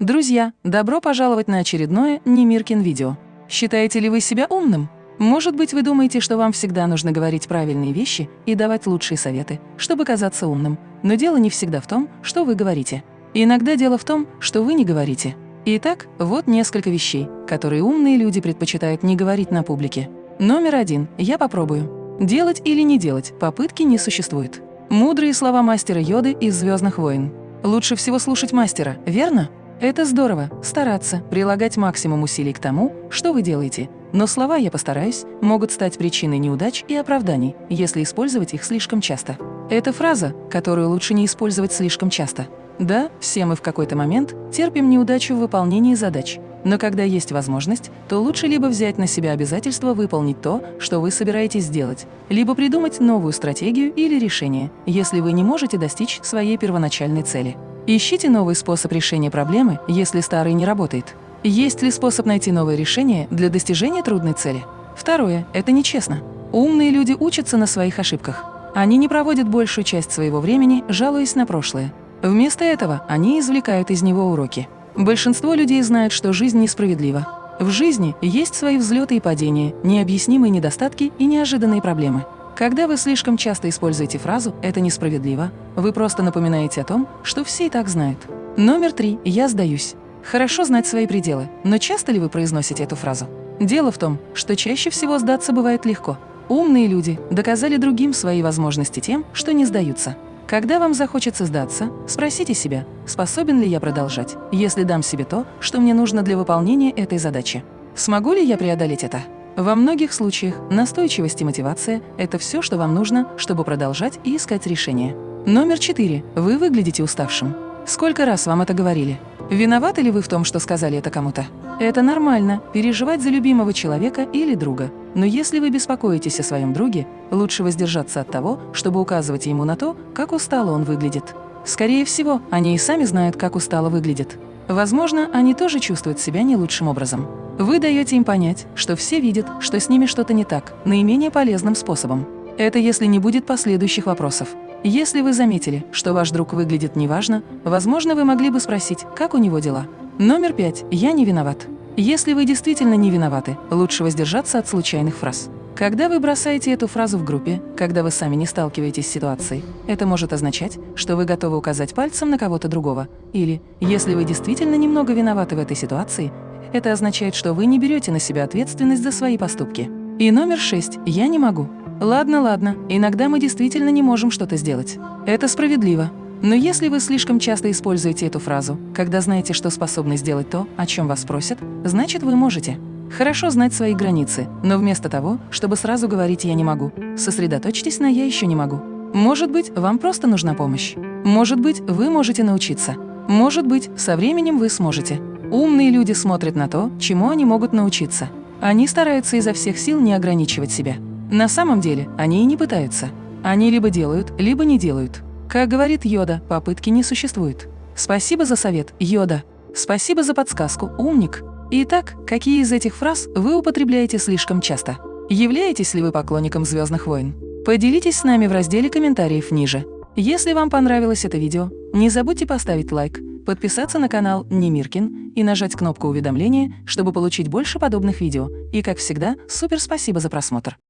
Друзья, добро пожаловать на очередное Немиркин видео. Считаете ли вы себя умным? Может быть, вы думаете, что вам всегда нужно говорить правильные вещи и давать лучшие советы, чтобы казаться умным. Но дело не всегда в том, что вы говорите. Иногда дело в том, что вы не говорите. Итак, вот несколько вещей, которые умные люди предпочитают не говорить на публике. Номер один. Я попробую. Делать или не делать, попытки не существует. Мудрые слова мастера Йоды из «Звездных войн». Лучше всего слушать мастера, верно? Это здорово – стараться, прилагать максимум усилий к тому, что вы делаете. Но слова «я постараюсь» могут стать причиной неудач и оправданий, если использовать их слишком часто. Это фраза, которую лучше не использовать слишком часто. Да, все мы в какой-то момент терпим неудачу в выполнении задач. Но когда есть возможность, то лучше либо взять на себя обязательство выполнить то, что вы собираетесь сделать, либо придумать новую стратегию или решение, если вы не можете достичь своей первоначальной цели. Ищите новый способ решения проблемы, если старый не работает. Есть ли способ найти новое решение для достижения трудной цели? Второе – это нечестно. Умные люди учатся на своих ошибках. Они не проводят большую часть своего времени, жалуясь на прошлое. Вместо этого они извлекают из него уроки. Большинство людей знают, что жизнь несправедлива. В жизни есть свои взлеты и падения, необъяснимые недостатки и неожиданные проблемы. Когда вы слишком часто используете фразу «это несправедливо», вы просто напоминаете о том, что все и так знают. Номер три. Я сдаюсь. Хорошо знать свои пределы, но часто ли вы произносите эту фразу? Дело в том, что чаще всего сдаться бывает легко. Умные люди доказали другим свои возможности тем, что не сдаются. Когда вам захочется сдаться, спросите себя, способен ли я продолжать, если дам себе то, что мне нужно для выполнения этой задачи. Смогу ли я преодолеть это? Во многих случаях настойчивость и мотивация – это все, что вам нужно, чтобы продолжать и искать решение. Номер четыре. Вы выглядите уставшим. Сколько раз вам это говорили? Виноваты ли вы в том, что сказали это кому-то? Это нормально – переживать за любимого человека или друга. Но если вы беспокоитесь о своем друге, лучше воздержаться от того, чтобы указывать ему на то, как устало он выглядит. Скорее всего, они и сами знают, как устало выглядит. Возможно, они тоже чувствуют себя не лучшим образом. Вы даете им понять, что все видят, что с ними что-то не так, наименее полезным способом. Это если не будет последующих вопросов. Если вы заметили, что ваш друг выглядит неважно, возможно, вы могли бы спросить, как у него дела. Номер пять. Я не виноват. Если вы действительно не виноваты, лучше воздержаться от случайных фраз. Когда вы бросаете эту фразу в группе, когда вы сами не сталкиваетесь с ситуацией, это может означать, что вы готовы указать пальцем на кого-то другого. Или, если вы действительно немного виноваты в этой ситуации, это означает, что вы не берете на себя ответственность за свои поступки. И номер шесть. Я не могу. Ладно, ладно, иногда мы действительно не можем что-то сделать. Это справедливо. Но если вы слишком часто используете эту фразу, когда знаете, что способны сделать то, о чем вас просят, значит, вы можете. Хорошо знать свои границы, но вместо того, чтобы сразу говорить «я не могу», сосредоточьтесь на «я еще не могу». Может быть, вам просто нужна помощь. Может быть, вы можете научиться. Может быть, со временем вы сможете. Умные люди смотрят на то, чему они могут научиться. Они стараются изо всех сил не ограничивать себя. На самом деле, они и не пытаются. Они либо делают, либо не делают. Как говорит Йода, попытки не существует. Спасибо за совет, Йода. Спасибо за подсказку, умник. Итак, какие из этих фраз вы употребляете слишком часто? Являетесь ли вы поклонником «Звездных войн»? Поделитесь с нами в разделе комментариев ниже. Если вам понравилось это видео, не забудьте поставить лайк, подписаться на канал Немиркин и нажать кнопку уведомления, чтобы получить больше подобных видео. И, как всегда, супер спасибо за просмотр!